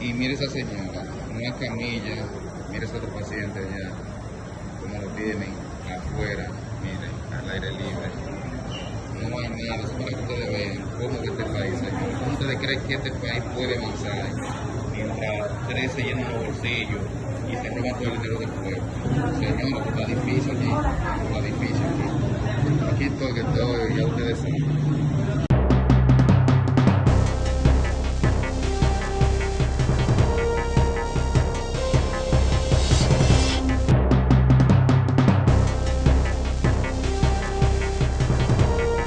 Y, y mire esa señora, una camilla, mire ese otro paciente allá, como lo tienen afuera, mire, al aire libre. No hay nada, eso para que ustedes vean cómo que este país, señor. ¿Cómo ustedes creen que este país puede avanzar mientras tres se llenan los bolsillos y se roban todo el dinero del pueblo? Señor, pues está difícil aquí, está difícil aquí. Aquí estoy, que estoy, ya ustedes saben.